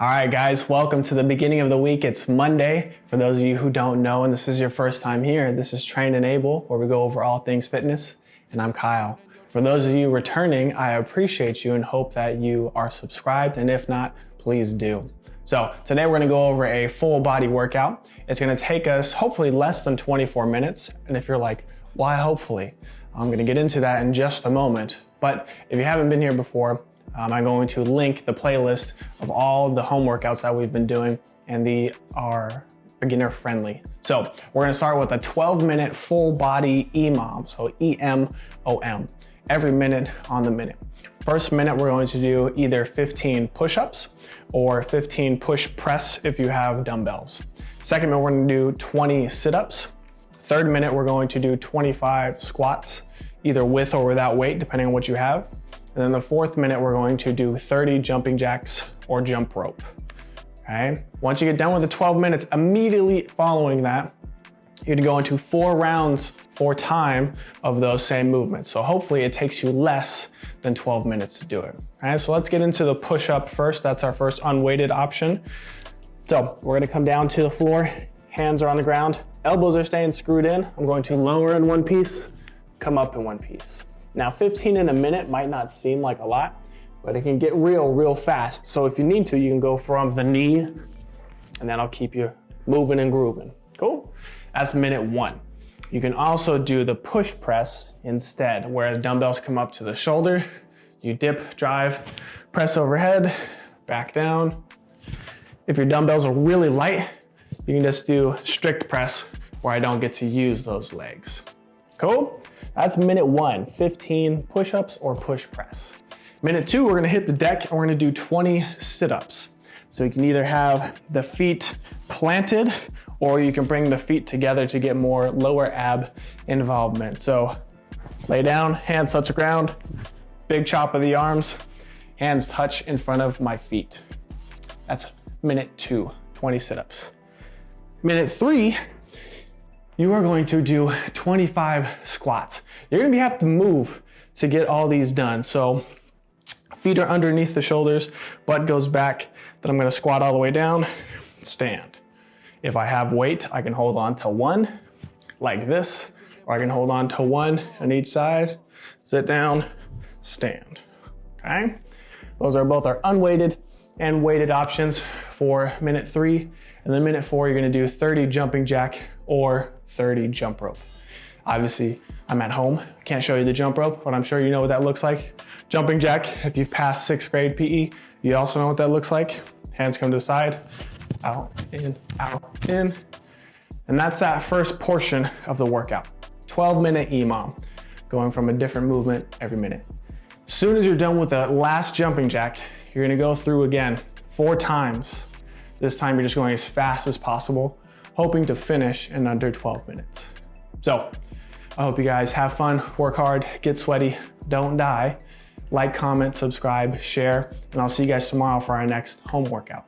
All right, guys, welcome to the beginning of the week. It's Monday. For those of you who don't know, and this is your first time here, this is Train and Able, where we go over all things fitness, and I'm Kyle. For those of you returning, I appreciate you and hope that you are subscribed, and if not, please do. So today we're gonna go over a full body workout. It's gonna take us hopefully less than 24 minutes, and if you're like, why hopefully? I'm gonna get into that in just a moment. But if you haven't been here before, um, I'm going to link the playlist of all the home workouts that we've been doing and they are beginner friendly. So we're gonna start with a 12 minute full body EMOM, so E-M-O-M, every minute on the minute. First minute, we're going to do either 15 push-ups or 15 push press if you have dumbbells. Second minute, we're gonna do 20 sit-ups. Third minute, we're going to do 25 squats, either with or without weight, depending on what you have. And then the fourth minute, we're going to do 30 jumping jacks or jump rope. Okay. Once you get done with the 12 minutes, immediately following that, you're gonna go into four rounds for time of those same movements. So hopefully it takes you less than 12 minutes to do it. All right, so let's get into the push up first. That's our first unweighted option. So we're gonna come down to the floor, hands are on the ground, elbows are staying screwed in. I'm going to lower in one piece, come up in one piece. Now 15 in a minute might not seem like a lot, but it can get real, real fast. So if you need to, you can go from the knee and that'll keep you moving and grooving. Cool? That's minute one. You can also do the push press instead, where the dumbbells come up to the shoulder, you dip, drive, press overhead, back down. If your dumbbells are really light, you can just do strict press where I don't get to use those legs. Cool? That's minute one, 15 push-ups or push press. Minute two, we're gonna hit the deck and we're gonna do 20 sit-ups. So you can either have the feet planted or you can bring the feet together to get more lower ab involvement. So lay down, hands touch the ground, big chop of the arms, hands touch in front of my feet. That's minute two, 20 sit-ups. Minute three, you are going to do 25 squats. You're gonna have to move to get all these done. So feet are underneath the shoulders, butt goes back, then I'm gonna squat all the way down, stand. If I have weight, I can hold on to one like this, or I can hold on to one on each side, sit down, stand, okay? Those are both our unweighted and weighted options for minute three. And then minute four, you're gonna do 30 jumping jack or 30 jump rope. Obviously, I'm at home, can't show you the jump rope, but I'm sure you know what that looks like. Jumping jack, if you've passed sixth grade PE, you also know what that looks like. Hands come to the side, out, in, out, in. And that's that first portion of the workout. 12 minute EMOM, going from a different movement every minute. As soon as you're done with the last jumping jack, you're gonna go through again four times. This time you're just going as fast as possible, hoping to finish in under 12 minutes. So I hope you guys have fun, work hard, get sweaty, don't die. Like, comment, subscribe, share, and I'll see you guys tomorrow for our next home workout.